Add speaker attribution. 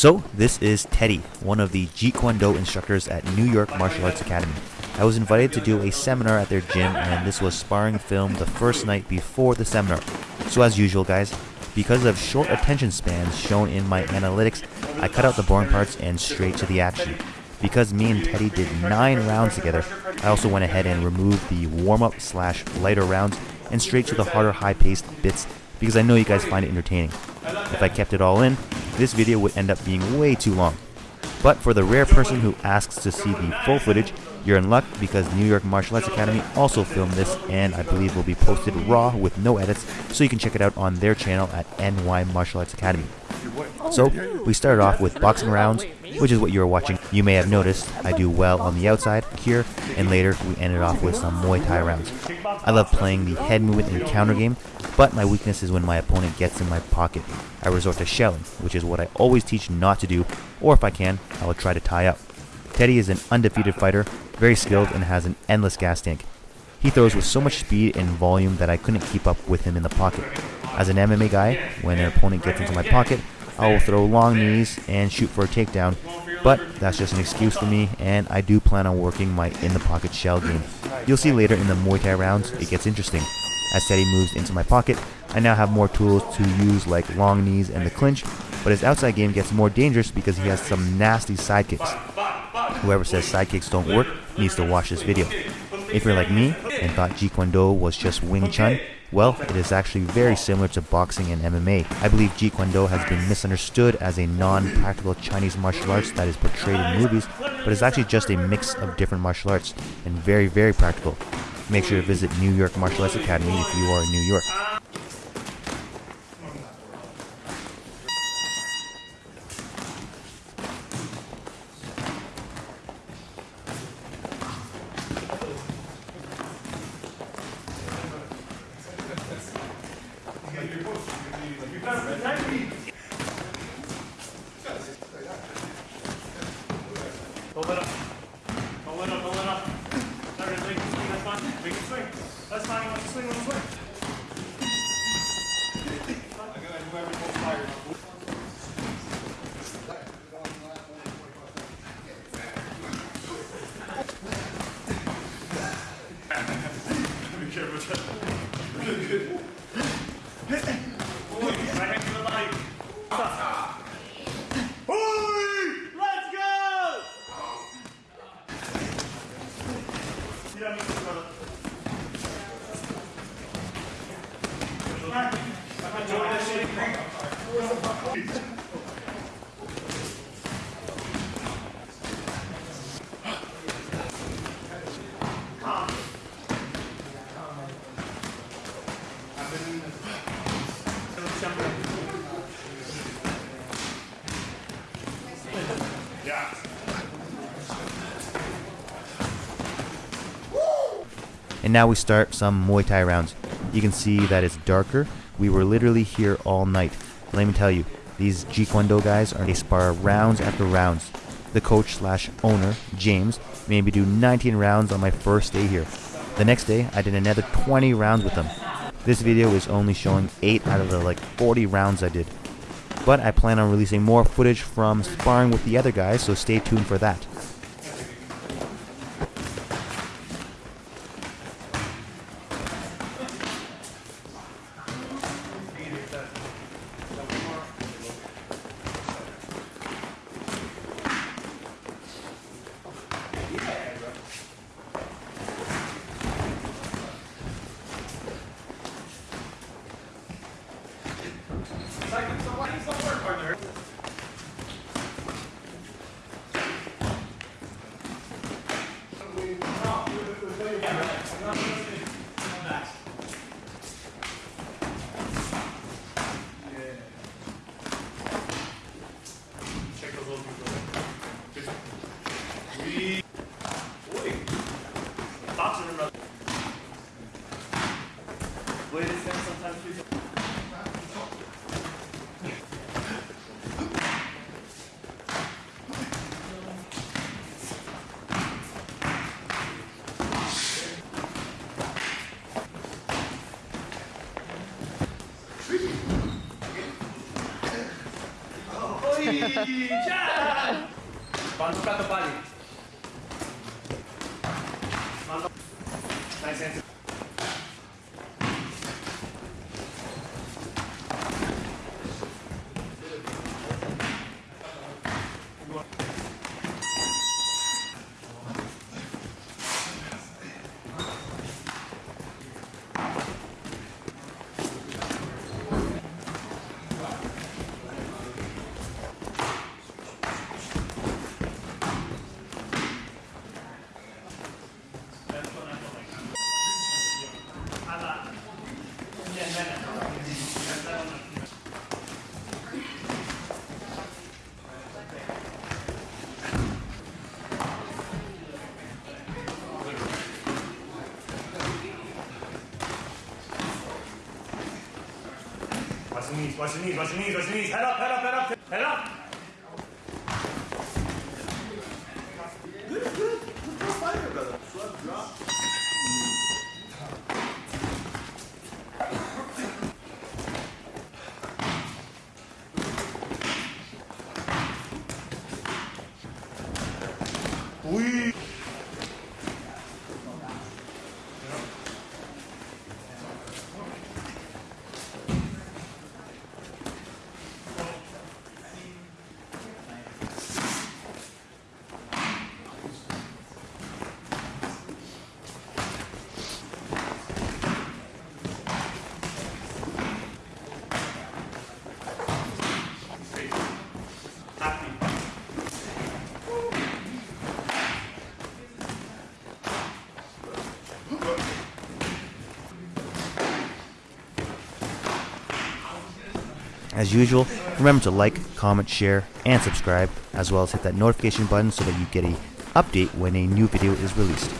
Speaker 1: So, this is Teddy, one of the Jeet Kune Do instructors at New York Martial Arts Academy. I was invited to do a seminar at their gym, and this was sparring film the first night before the seminar. So, as usual, guys, because of short attention spans shown in my analytics, I cut out the boring parts and straight to the action. Because me and Teddy did 9 rounds together, I also went ahead and removed the warm-up slash lighter rounds and straight to the harder high-paced bits because I know you guys find it entertaining. If I kept it all in, this video would end up being way too long. But for the rare person who asks to see the full footage, you're in luck because New York Martial Arts Academy also filmed this and I believe will be posted raw with no edits so you can check it out on their channel at NY Martial Arts Academy. So, we started off with boxing rounds, which is what you are watching. You may have noticed I do well on the outside here, and later we ended off with some Muay Thai rounds. I love playing the head movement and counter game, but my weakness is when my opponent gets in my pocket. I resort to shelling, which is what I always teach not to do, or if I can, I will try to tie up. Teddy is an undefeated fighter, very skilled and has an endless gas tank. He throws with so much speed and volume that I couldn't keep up with him in the pocket. As an MMA guy, when an opponent gets into my pocket, I will throw long knees and shoot for a takedown, but that's just an excuse for me, and I do plan on working my in-the-pocket shell game. You'll see later in the Muay Thai rounds, it gets interesting. As Teddy moves into my pocket, I now have more tools to use like long knees and the clinch, but his outside game gets more dangerous because he has some nasty side kicks. Whoever says side kicks don't work needs to watch this video. If you're like me and thought Jeet Kune Do was just Wing Chun, well, it is actually very similar to boxing and MMA. I believe Jeet Kune Do has been misunderstood as a non-practical Chinese martial arts that is portrayed in movies, but is actually just a mix of different martial arts, and very, very practical. Make sure to visit New York Martial Arts Academy if you are in New York.
Speaker 2: Don't let up. Don't let up, don't let up. Not gonna make you swing, that's fine. Make you swing. That's fine, you want to swing, want to swing. I gotta do every full fire. Be careful with that. Good, good. Right hand to the body. Hoi! Let's go! You
Speaker 1: And now we start some Muay Thai rounds. You can see that it's darker. We were literally here all night. Let me tell you, these Jeet Kune Do guys are they spar rounds after rounds. The coach slash owner, James, made me do 19 rounds on my first day here. The next day, I did another 20 rounds with them. This video is only showing 8 out of the like 40 rounds I did. But I plan on releasing more footage from sparring with the other guys, so stay tuned for that.
Speaker 2: Check Bantukan kembali. Mantap. Nice answer. Watch your knees, watch your knees, watch your knees. Head up, head up, head up, head up.
Speaker 1: As usual, remember to like, comment, share, and subscribe, as well as hit that notification button so that you get a update when a new video is released.